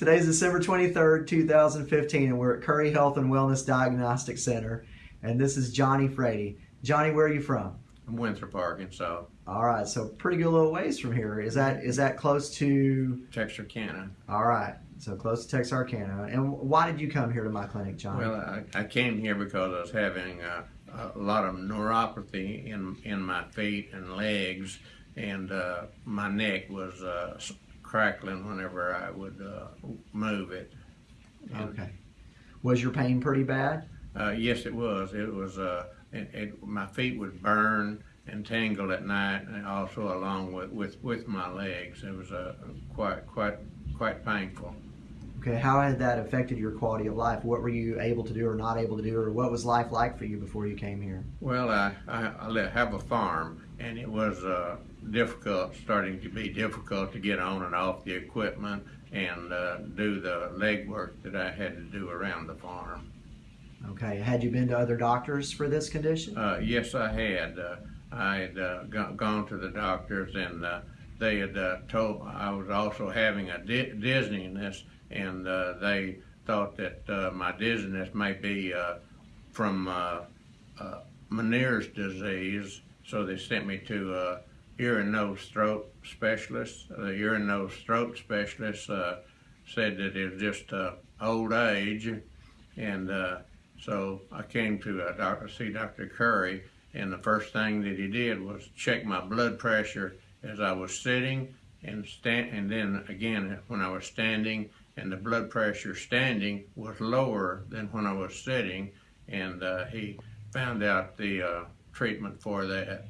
Today's December 23rd, 2015, and we're at Curry Health and Wellness Diagnostic Center. And this is Johnny Frady. Johnny, where are you from? I'm Winthrop, Arkansas, All right, so pretty good little ways from here. Is that is that close to? Texarkana. All right, so close to Texarkana. And why did you come here to my clinic, Johnny? Well, I, I came here because I was having uh, a lot of neuropathy in in my feet and legs, and uh, my neck was uh, crackling whenever I would uh, move it. And, okay. Was your pain pretty bad? Uh, yes, it was. It was. Uh, it, it, my feet would burn and tingle at night, and also along with, with, with my legs. It was uh, quite quite quite painful. Okay, how had that affected your quality of life? What were you able to do or not able to do, or what was life like for you before you came here? Well, I, I, I have a farm, and it was uh, difficult, starting to be difficult to get on and off the equipment and uh, do the legwork that I had to do around the farm. Okay, had you been to other doctors for this condition? Uh, yes, I had. Uh, I had uh, gone to the doctors, and uh, they had uh, told I was also having a di- dizziness, and uh, they thought that uh, my dizziness may be uh, from uh, uh, Meniere's disease. So they sent me to ear and nose throat specialist. The ear and nose throat specialist said that it was just old age, and so I came to uh, doctor, see Dr. Curry, and the first thing that he did was check my blood pressure as I was sitting and stand, and then again when I was standing, and the blood pressure standing was lower than when I was sitting, and uh, he found out the uh, treatment for that.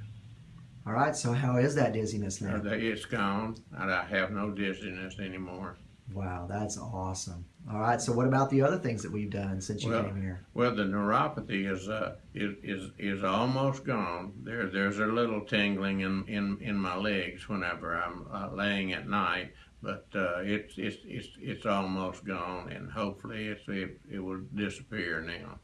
All right, so how is that dizziness now? it's gone, and I have no dizziness anymore. Wow, that's awesome. All right, so what about the other things that we've done since you Well, came here? Well, the neuropathy is uh, is, is is almost gone. There there's a little tingling in, in, in my legs whenever I'm uh, laying at night, but uh, it's it's it's it's almost gone, and hopefully it's, it it will disappear now.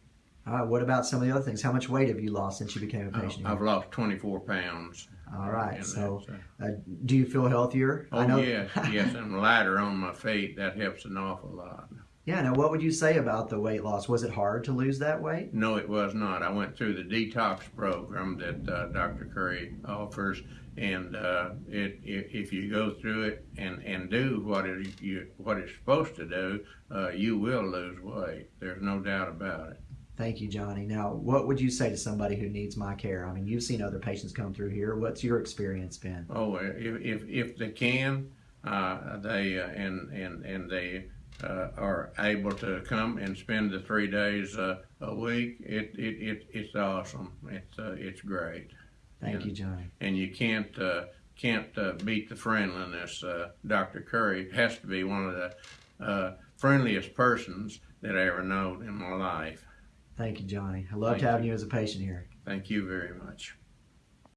All right, what about some of the other things? How much weight have you lost since you became a Uh, patient? I've lost 24 pounds. All right, so uh, uh, do you feel healthier? oh yes, yes. I'm lighter on my feet. That helps an awful lot. Yeah, now what would you say about the weight loss? Was it hard to lose that weight? No, it was not. I went through the detox program that uh, Dr. Curry offers, and uh, it, if, if you go through it and, and do what it you what it's supposed to do, uh, you will lose weight. There's no doubt about it. Thank you, Johnny. Now, what would you say to somebody who needs my care? I mean, you've seen other patients come through here. What's your experience been? Oh, if if, if they can, uh, they uh, and and and they. Uh, are able to come and spend the three days uh, a week. It, it, it it's awesome. It's uh, it's great. Thank Yeah. you, Johnny. and you can't uh, can't uh, beat the friendliness. Uh, Dr. Curry has to be one of the uh, friendliest persons that I ever known in my life. Thank you, Johnny. I loved Thank having you as a patient here. Thank you very much.